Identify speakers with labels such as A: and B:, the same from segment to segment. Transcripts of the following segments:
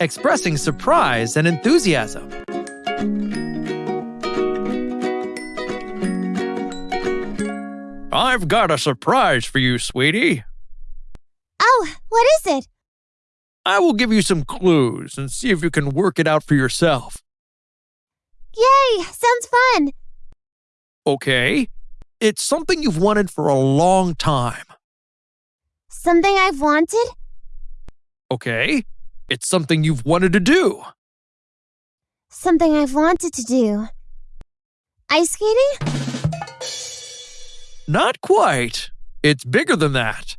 A: expressing surprise and enthusiasm. I've got a surprise for you, sweetie.
B: Oh, what is it?
A: I will give you some clues and see if you can work it out for yourself.
B: Yay, sounds fun.
A: Okay? It's something you've wanted for a long time.
B: Something I've wanted?
A: Okay? It's something you've wanted to do.
B: Something I've wanted to do. Ice skating?
A: Not quite. It's bigger than that.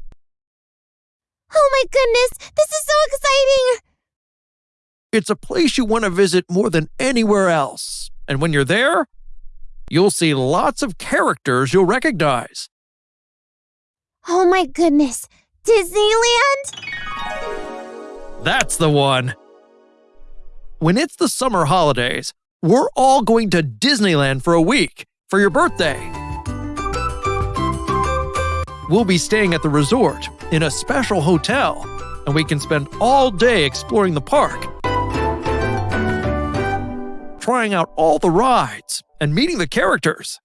B: Oh my goodness, this is so exciting!
A: It's a place you want to visit more than anywhere else. And when you're there, you'll see lots of characters you'll recognize.
B: Oh my goodness, Disneyland?
A: That's the one. When it's the summer holidays, we're all going to Disneyland for a week for your birthday. We'll be staying at the resort in a special hotel, and we can spend all day exploring the park, trying out all the rides, and meeting the characters.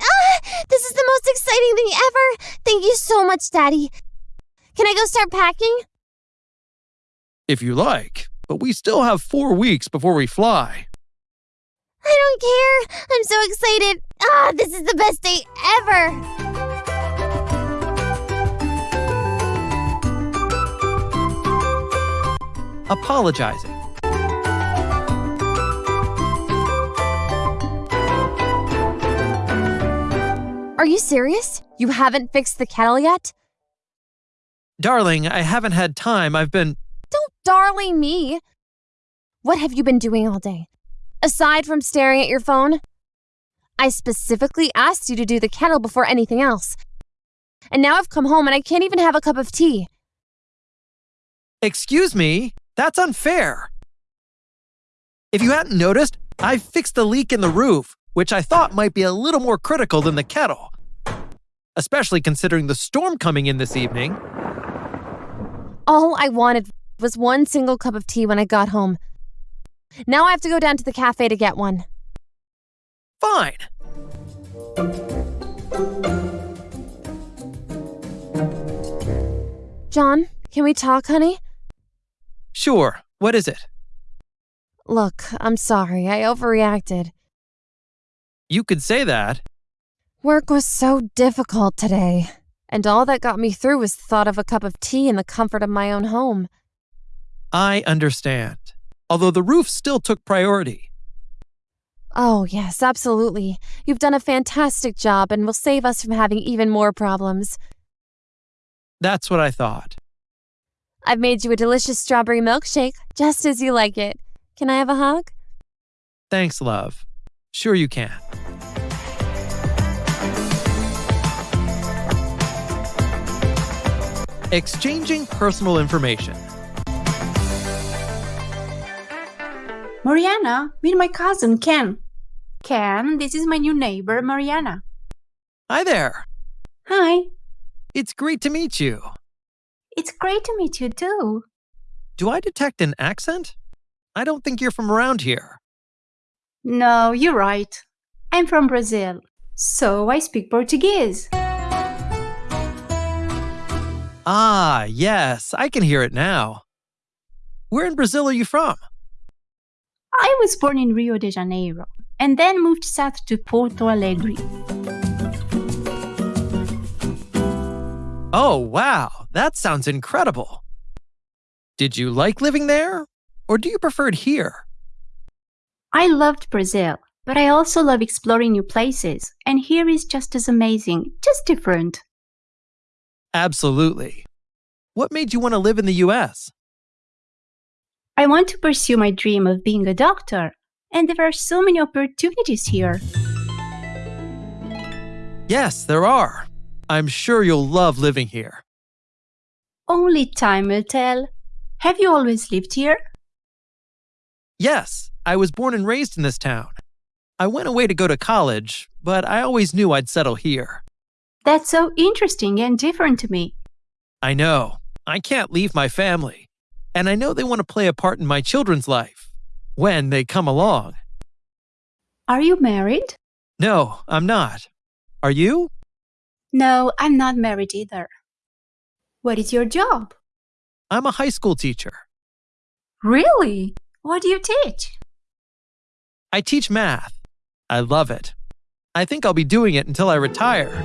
B: Ah, this is the most exciting thing ever! Thank you so much, Daddy. Can I go start packing?
A: If you like, but we still have four weeks before we fly.
B: I don't care. I'm so excited. Ah, this is the best day ever.
A: Apologizing.
B: Are you serious? You haven't fixed the kettle yet?
A: Darling, I haven't had time. I've been.
B: Don't darling me. What have you been doing all day? Aside from staring at your phone? I specifically asked you to do the kettle before anything else. And now I've come home and I can't even have a cup of tea.
A: Excuse me? That's unfair. If you hadn't noticed, I fixed the leak in the roof, which I thought might be a little more critical than the kettle. Especially considering the storm coming in this evening.
B: All I wanted was one single cup of tea when I got home. Now I have to go down to the cafe to get one.
A: Fine.
B: John, can we talk, honey?
A: Sure. What is it?
B: Look, I'm sorry. I overreacted.
A: You could say that.
B: Work was so difficult today, and all that got me through was the thought of a cup of tea in the comfort of my own home.
A: I understand. Although the roof still took priority.
B: Oh, yes, absolutely. You've done a fantastic job and will save us from having even more problems.
A: That's what I thought.
B: I've made you a delicious strawberry milkshake, just as you like it. Can I have a hug?
A: Thanks, love. Sure you can. Exchanging personal information.
C: Mariana, meet my cousin, Ken. Ken, this is my new neighbor, Mariana.
A: Hi there.
C: Hi.
A: It's great to meet you.
C: It's great to meet you too.
A: Do I detect an accent? I don't think you're from around here.
C: No, you're right. I'm from Brazil, so I speak Portuguese.
A: Ah, yes, I can hear it now. Where in Brazil are you from?
C: I was born in Rio de Janeiro and then moved south to Porto Alegre.
A: Oh, wow, that sounds incredible. Did you like living there, or do you prefer it here?
C: I loved Brazil, but I also love exploring new places, and here is just as amazing, just different.
A: Absolutely. What made you want to live in the US?
C: I want to pursue my dream of being a doctor, and there are so many opportunities here.
A: Yes, there are. I'm sure you'll love living here.
C: Only time will tell. Have you always lived here?
A: Yes, I was born and raised in this town. I went away to go to college, but I always knew I'd settle here.
C: That's so interesting and different to me.
A: I know. I can't leave my family. And I know they want to play a part in my children's life when they come along.
C: Are you married?
A: No, I'm not. Are you?
C: No, I'm not married either. What is your job?
A: I'm a high school teacher.
C: Really? What do you teach?
A: I teach math. I love it. I think I'll be doing it until I retire.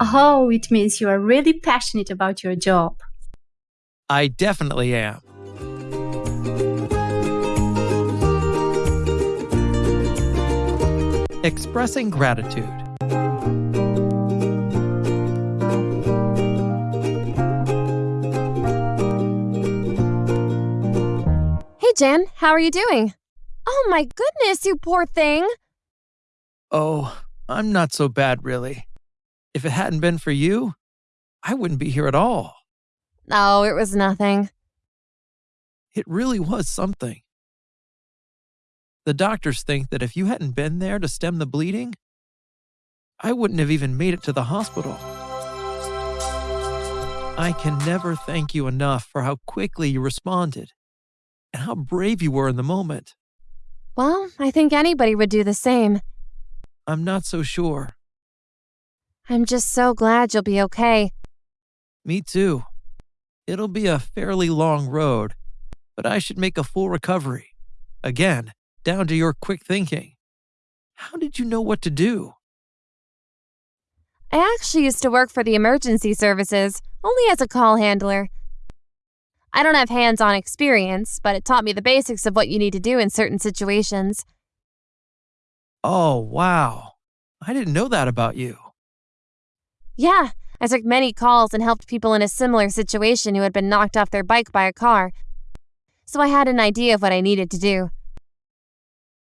C: Oh, it means you are really passionate about your job.
A: I definitely am. Expressing gratitude.
B: Hey, Jan, how are you doing? Oh my goodness, you poor thing.
A: Oh, I'm not so bad, really. If it hadn't been for you, I wouldn't be here at all.
B: Oh, it was nothing.
A: It really was something. The doctors think that if you hadn't been there to stem the bleeding, I wouldn't have even made it to the hospital. I can never thank you enough for how quickly you responded and how brave you were in the moment.
B: Well, I think anybody would do the same.
A: I'm not so sure.
B: I'm just so glad you'll be okay.
A: Me too. It'll be a fairly long road, but I should make a full recovery. Again, down to your quick thinking. How did you know what to do?
B: I actually used to work for the emergency services, only as a call handler. I don't have hands on experience, but it taught me the basics of what you need to do in certain situations.
A: Oh, wow. I didn't know that about you.
B: Yeah, I took many calls and helped people in a similar situation who had been knocked off their bike by a car. So I had an idea of what I needed to do.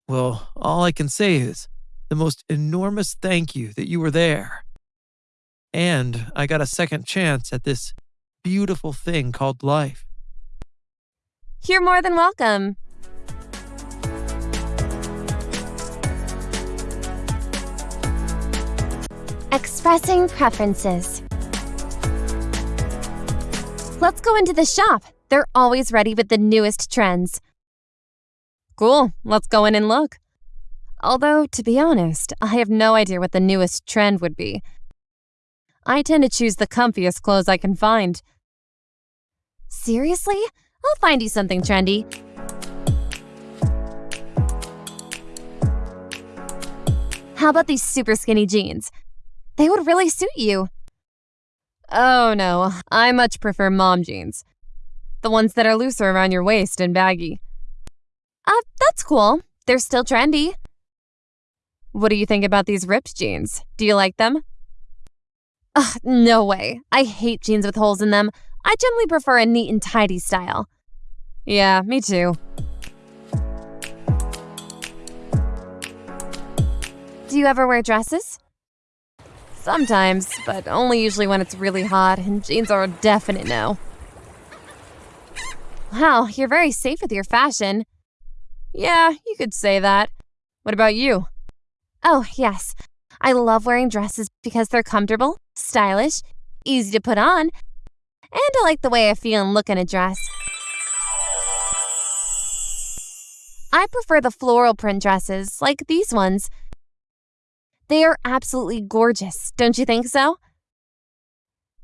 A: Well, all I can say is the most enormous thank you that you were there. And I got a second chance at this beautiful thing called life.
B: You're more than welcome. Expressing preferences. Let's go into the shop. They're always ready with the newest trends. Cool, let's go in and look. Although, to be honest, I have no idea what the newest trend would be. I tend to choose the comfiest clothes I can find. Seriously? I'll find you something trendy. How about these super skinny jeans? They would really suit you. Oh no, I much prefer mom jeans. The ones that are looser around your waist and baggy. Uh, that's cool. They're still trendy. What do you think about these ripped jeans? Do you like them? Ugh, no way. I hate jeans with holes in them. I generally prefer a neat and tidy style. Yeah, me too. Do you ever wear dresses? Sometimes, but only usually when it's really hot, and jeans are a definite no. Wow, you're very safe with your fashion. Yeah, you could say that. What about you? Oh, yes. I love wearing dresses because they're comfortable, stylish, easy to put on, and I like the way I feel and look in a dress. I prefer the floral print dresses, like these ones. They are absolutely gorgeous, don't you think so?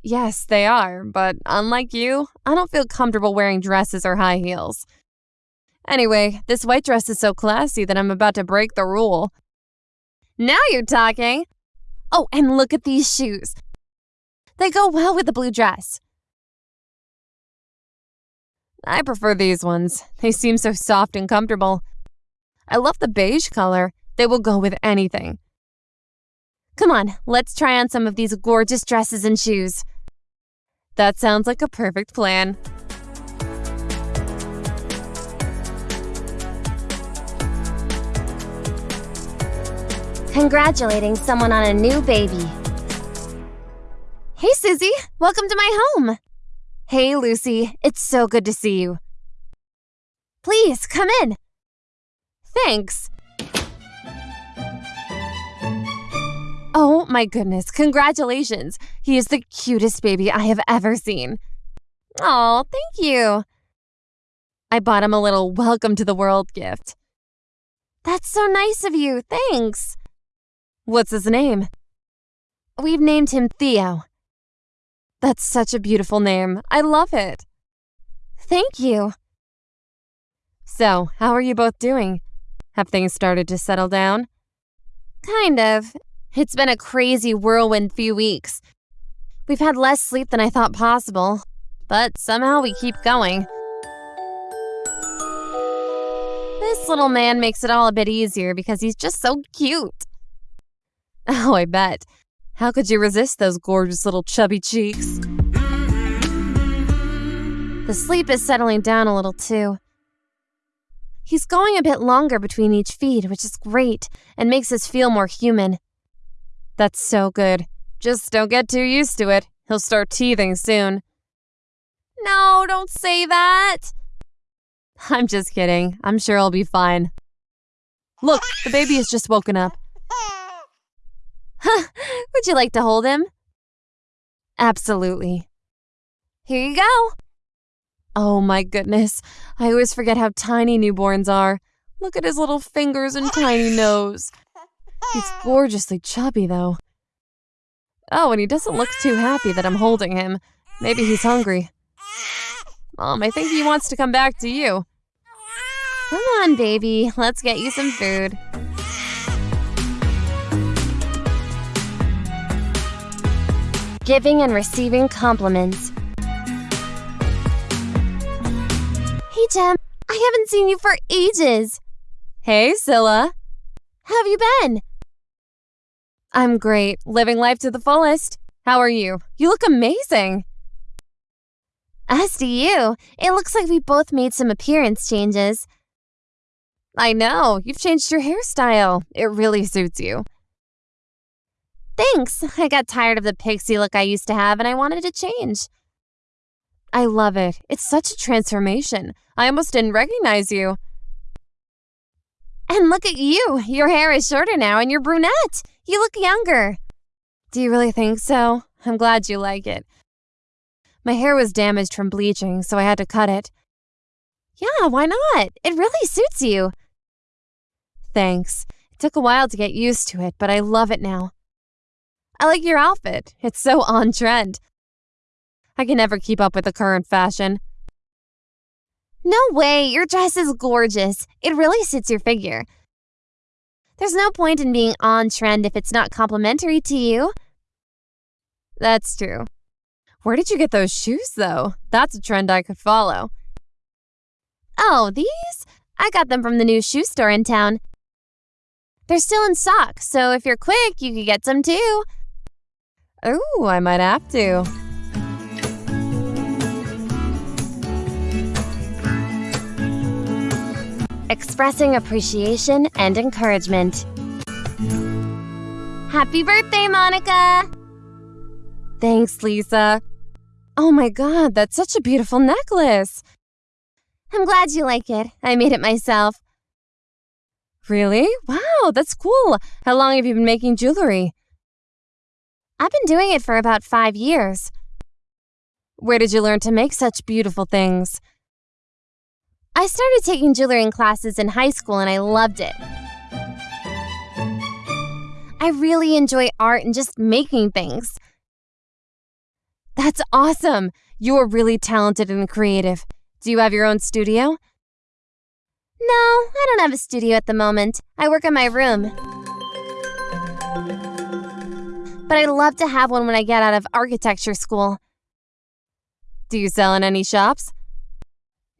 B: Yes, they are, but unlike you, I don't feel comfortable wearing dresses or high heels. Anyway, this white dress is so classy that I'm about to break the rule. Now you're talking! Oh, and look at these shoes. They go well with the blue dress. I prefer these ones. They seem so soft and comfortable. I love the beige color. They will go with anything. Come on, let's try on some of these gorgeous dresses and shoes. That sounds like a perfect plan. Congratulating someone on a new baby. Hey, Susie. Welcome to my home. Hey, Lucy. It's so good to see you. Please, come in. Thanks. Oh my goodness, congratulations. He is the cutest baby I have ever seen. Oh, thank you. I bought him a little welcome to the world gift. That's so nice of you. Thanks. What's his name? We've named him Theo. That's such a beautiful name. I love it. Thank you. So, how are you both doing? Have things started to settle down? Kind of. It's been a crazy whirlwind few weeks. We've had less sleep than I thought possible, but somehow we keep going. This little man makes it all a bit easier because he's just so cute. Oh, I bet. How could you resist those gorgeous little chubby cheeks? The sleep is settling down a little too. He's going a bit longer between each feed, which is great and makes us feel more human. That's so good. Just don't get too used to it. He'll start teething soon. No, don't say that. I'm just kidding. I'm sure I'll be fine. Look, the baby has just woken up. Would you like to hold him? Absolutely. Here you go. Oh my goodness. I always forget how tiny newborns are. Look at his little fingers and tiny nose. He's gorgeously chubby, though. Oh, and he doesn't look too happy that I'm holding him. Maybe he's hungry. Mom, I think he wants to come back to you. Come on, baby. Let's get you some food. Giving and receiving compliments. Hey, Jem. I haven't seen you for ages. Hey, Scylla. How have you been? I'm great, living life to the fullest. How are you? You look amazing. As do you. It looks like we both made some appearance changes. I know, you've changed your hairstyle. It really suits you. Thanks. I got tired of the pixie look I used to have and I wanted to change. I love it. It's such a transformation. I almost didn't recognize you. And look at you. Your hair is shorter now and you're brunette. You look younger. Do you really think so? I'm glad you like it. My hair was damaged from bleaching, so I had to cut it. Yeah, why not? It really suits you. Thanks. It took a while to get used to it, but I love it now. I like your outfit. It's so on trend. I can never keep up with the current fashion. No way, your dress is gorgeous. It really suits your figure. There's no point in being on trend if it's not complimentary to you. That's true. Where did you get those shoes, though? That's a trend I could follow. Oh, these? I got them from the new shoe store in town. They're still in stock, so if you're quick, you could get some too. Ooh, I might have to. Expressing appreciation and encouragement. Happy birthday, Monica! Thanks, Lisa. Oh my god, that's such a beautiful necklace. I'm glad you like it. I made it myself. Really? Wow, that's cool. How long have you been making jewelry? I've been doing it for about five years. Where did you learn to make such beautiful things? I started taking jewelry classes in high school and I loved it. I really enjoy art and just making things. That's awesome! You are really talented and creative. Do you have your own studio? No, I don't have a studio at the moment. I work in my room. But I'd love to have one when I get out of architecture school. Do you sell in any shops?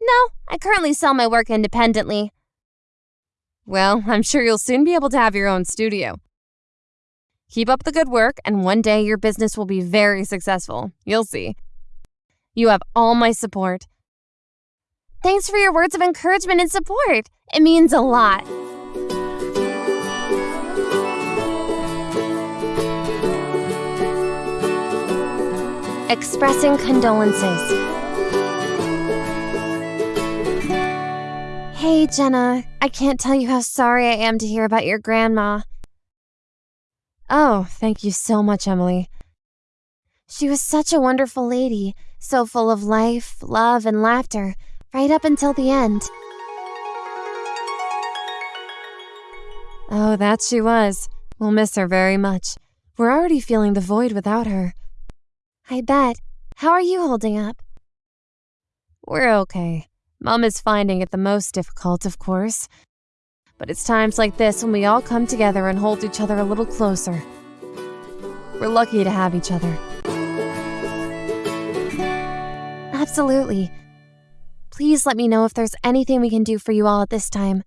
B: No, I currently sell my work independently. Well, I'm sure you'll soon be able to have your own studio. Keep up the good work, and one day your business will be very successful. You'll see. You have all my support. Thanks for your words of encouragement and support. It means a lot. Expressing condolences. Hey, Jenna. I can't tell you how sorry I am to hear about your grandma. Oh, thank you so much, Emily. She was such a wonderful lady, so full of life, love, and laughter, right up until the end. Oh, that she was. We'll miss her very much. We're already feeling the void without her. I bet. How are you holding up? We're okay. Mom is finding it the most difficult, of course. But it's times like this when we all come together and hold each other a little closer. We're lucky to have each other. Absolutely. Please let me know if there's anything we can do for you all at this time.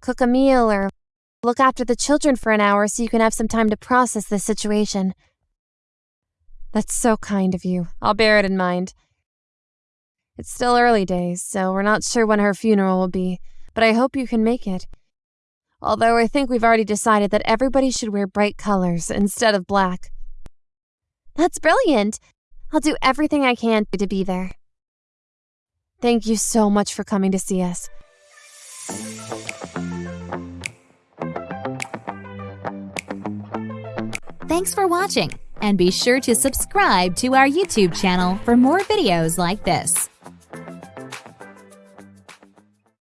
B: Cook a meal or look after the children for an hour so you can have some time to process this situation. That's so kind of you. I'll bear it in mind. It's still early days, so we're not sure when her funeral will be, but I hope you can make it. Although I think we've already decided that everybody should wear bright colors instead of black. That's brilliant! I'll do everything I can to be there. Thank you so much for coming to see us.
D: Thanks for watching, and be sure to subscribe to our YouTube channel for more videos like this.